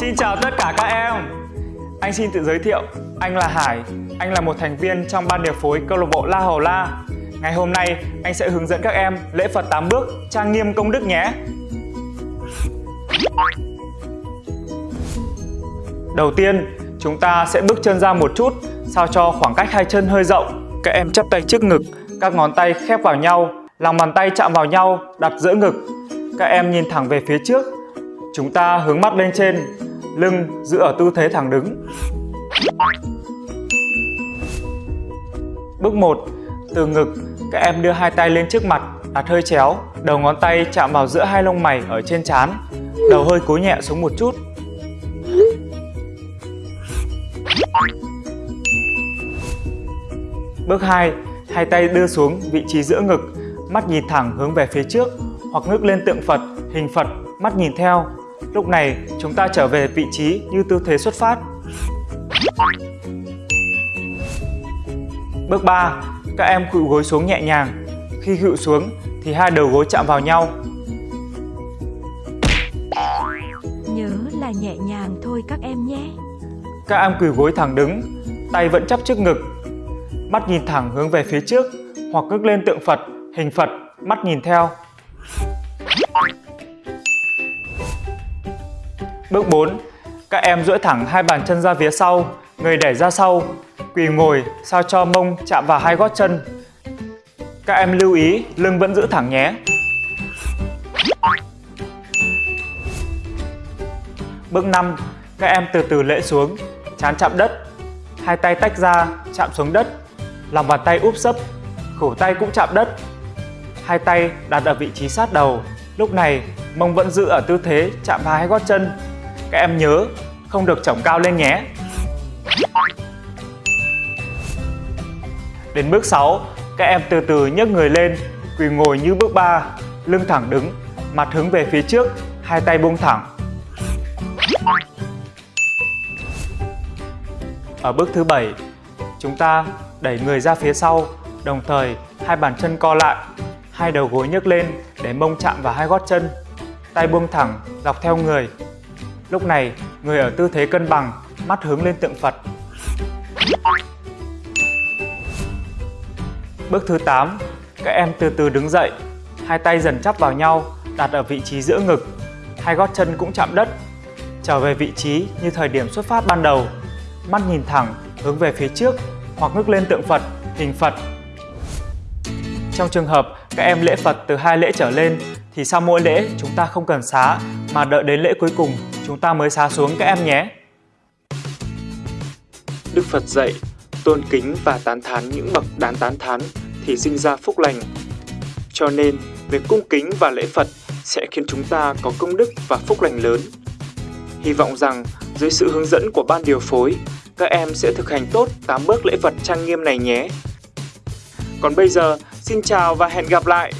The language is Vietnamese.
Xin chào tất cả các em. Anh xin tự giới thiệu, Anh là Hải. Anh là một thành viên trong ban điều phối câu lạc bộ La Hầu La. Ngày hôm nay, anh sẽ hướng dẫn các em lễ Phật 8 bước trang nghiêm công đức nhé. Đầu tiên, chúng ta sẽ bước chân ra một chút, sao cho khoảng cách hai chân hơi rộng. Các em chắp tay trước ngực, các ngón tay khép vào nhau, lòng bàn tay chạm vào nhau, đặt giữa ngực. Các em nhìn thẳng về phía trước. Chúng ta hướng mắt lên trên lưng giữ ở tư thế thẳng đứng bước 1 từ ngực các em đưa hai tay lên trước mặt đặt hơi chéo đầu ngón tay chạm vào giữa hai lông mày ở trên trán đầu hơi cúi nhẹ xuống một chút Bước 2, hai tay đưa xuống vị trí giữa ngực, mắt nhìn thẳng hướng về phía trước hoặc ngước lên tượng Phật, hình Phật, mắt nhìn theo. Lúc này chúng ta trở về vị trí như tư thế xuất phát. Bước 3, các em khuỵu gối xuống nhẹ nhàng. Khi khuỵu xuống thì hai đầu gối chạm vào nhau. Nhớ là nhẹ nhàng thôi các em nhé. Các em quỳ gối thẳng đứng, tay vẫn chắp trước ngực, mắt nhìn thẳng hướng về phía trước hoặc ngước lên tượng Phật, hình Phật, mắt nhìn theo. Bước 4. Các em duỗi thẳng hai bàn chân ra phía sau, người đẩy ra sau, quỳ ngồi sao cho mông chạm vào hai gót chân. Các em lưu ý lưng vẫn giữ thẳng nhé. Bước 5. Các em từ từ lễ xuống, chán chạm đất, hai tay tách ra, chạm xuống đất, lòng bàn tay úp sấp, cổ tay cũng chạm đất. Hai tay đặt ở vị trí sát đầu. Lúc này, mông vẫn giữ ở tư thế chạm vào hai gót chân. Các em nhớ, không được chổng cao lên nhé. Đến bước 6, các em từ từ nhấc người lên, quỳ ngồi như bước 3, lưng thẳng đứng, mặt hướng về phía trước, hai tay buông thẳng. Ở bước thứ 7, chúng ta đẩy người ra phía sau, đồng thời hai bàn chân co lại, hai đầu gối nhấc lên để mông chạm vào hai gót chân, tay buông thẳng dọc theo người. Lúc này, người ở tư thế cân bằng, mắt hướng lên tượng Phật. Bước thứ 8, các em từ từ đứng dậy, hai tay dần chắp vào nhau, đặt ở vị trí giữa ngực, hai gót chân cũng chạm đất, trở về vị trí như thời điểm xuất phát ban đầu, mắt nhìn thẳng hướng về phía trước hoặc ngước lên tượng Phật, hình Phật. Trong trường hợp các em lễ Phật từ hai lễ trở lên thì sau mỗi lễ chúng ta không cần xá mà đợi đến lễ cuối cùng chúng ta mới xá xuống các em nhé. Đức Phật dạy, tôn kính và tán thán những bậc đáng tán thán thì sinh ra phúc lành. Cho nên, việc cung kính và lễ Phật sẽ khiến chúng ta có công đức và phúc lành lớn. Hy vọng rằng dưới sự hướng dẫn của ban điều phối, các em sẽ thực hành tốt 8 bước lễ Phật trang nghiêm này nhé. Còn bây giờ, xin chào và hẹn gặp lại!